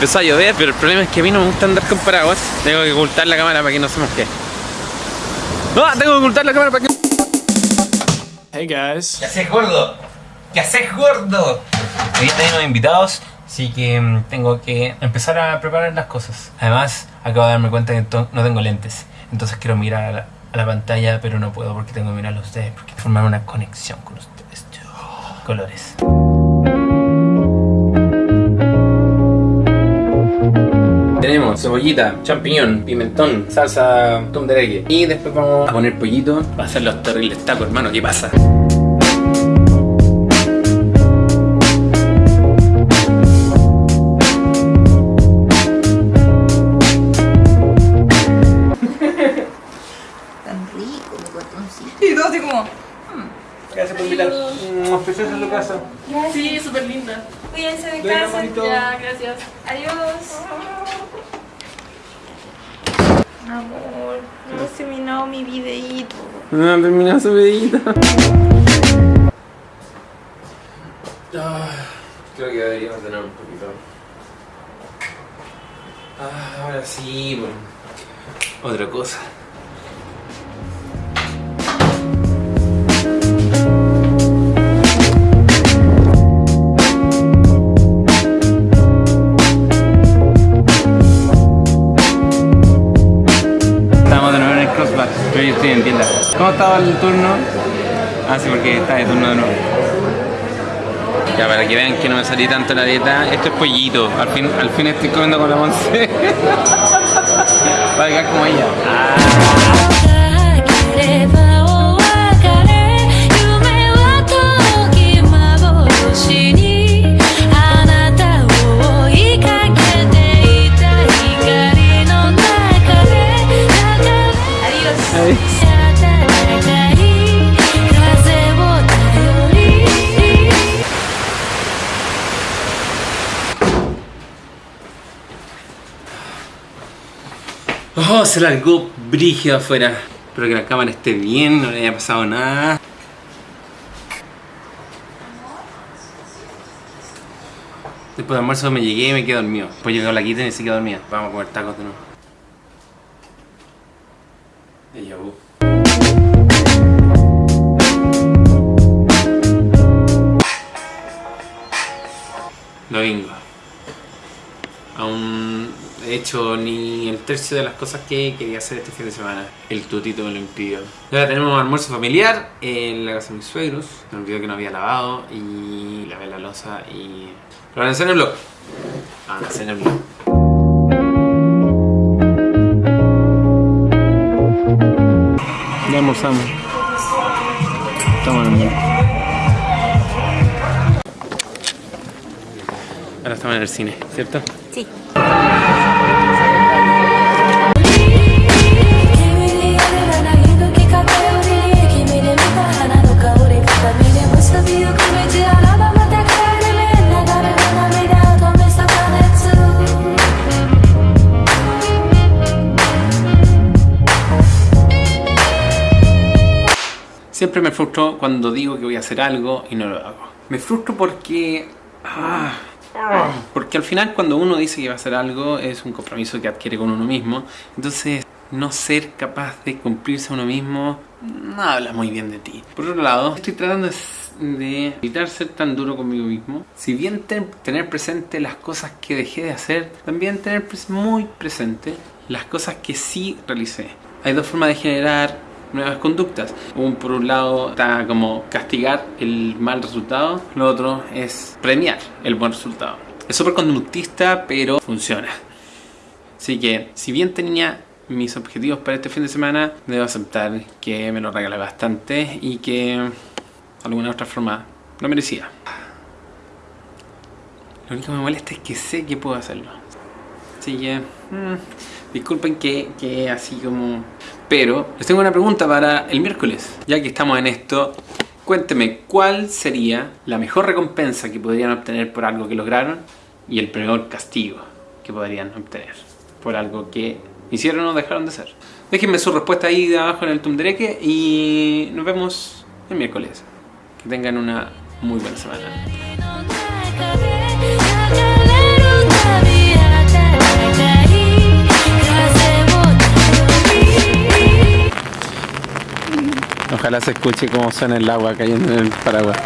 empezó a llover, pero el problema es que a mí no me gusta andar con paraguas. Tengo que ocultar la cámara para que no se mosque. ¡No! Tengo que ocultar la cámara para que... Hey guys. ¿Qué haces gordo? ¿Qué haces gordo? Hoy tenemos invitados, así que mm, tengo que empezar a preparar las cosas. Además, acabo de darme cuenta que to- no tengo lentes, entonces quiero mirar a la, a la pantalla, pero no puedo porque tengo que mirarlo a ustedes, porque formar una conexión con ustedes. Colores. Tenemos cebollita, champiñón, pimentón, salsa tumdereque. Y después vamos a poner pollito para hacer los terribles tacos, hermano. ¿Qué pasa? Tan rico mi botoncito. Y todo así como. Gracias por invitar. Preciosa tu casa. Sí, súper linda. Cuídense de casa. Ya, gracias. Adiós. Amor, no se terminó mi videíto. No, terminó su pedita. Creo que deberíamos tener un poquito. Ah, ahora sí, bueno. Otra cosa. Tienda. ¿Cómo estaba el turno? Ah, sí, porque está de turno de nuevo. Ya, para que vean que no me salí tanto la dieta, esto es pollito. Al fin, al fin estoy comiendo con la Monse. Para quedar como ella. け Oh, se largó brígido afuera. Espero que la cámara esté bien, no le haya pasado nada. Después de almuerzo me llegué y me quedé dormido. Después llegó la quita y se quedó dormida. Vamos a comer tacos de nuevo. Hecho ni el tercio de las cosas que quería hacer este fin de semana. El tutito me lo impidió. Ahora tenemos almuerzo familiar en la casa de mis suegros. Me olvidó que no había lavado y lavé la losa y... Pero avancé en el blog. Avancé en el blog. Ya almorzamos. Estamos en el blog. Ahora estamos en el cine, ¿cierto? Sí. Siempre me frustro cuando digo que voy a hacer algo y no lo hago. Me frustro porque... ah, porque al final cuando uno dice que va a hacer algo es un compromiso que adquiere con uno mismo. Entonces no ser capaz de cumplirse a uno mismo no habla muy bien de ti. Por otro lado, estoy tratando de, evitar ser tan duro conmigo mismo. Si bien ten- tener presente las cosas que dejé de hacer, también tener muy presente las cosas que sí realicé. Hay dos formas de generar nuevas conductas. Un, por un lado está como castigar el mal resultado, lo otro es premiar el buen resultado. Es súper conductista, pero funciona. Así que, si bien tenía mis objetivos para este fin de semana, debo aceptar que me lo regalé bastante y que de alguna otra forma lo merecía. Lo único que me molesta es que sé que puedo hacerlo. Así que, mm, disculpen que, que así como... Pero les tengo una pregunta para el miércoles. Ya que estamos en esto, cuénteme cuál sería la mejor recompensa que podrían obtener por algo que lograron y el peor castigo que podrían obtener por algo que hicieron o dejaron de hacer. Déjenme su respuesta ahí de abajo en el Tumdereque y nos vemos el miércoles. Que tengan una muy buena semana. Ojalá se escuche cómo suena el agua cayendo en el paraguas.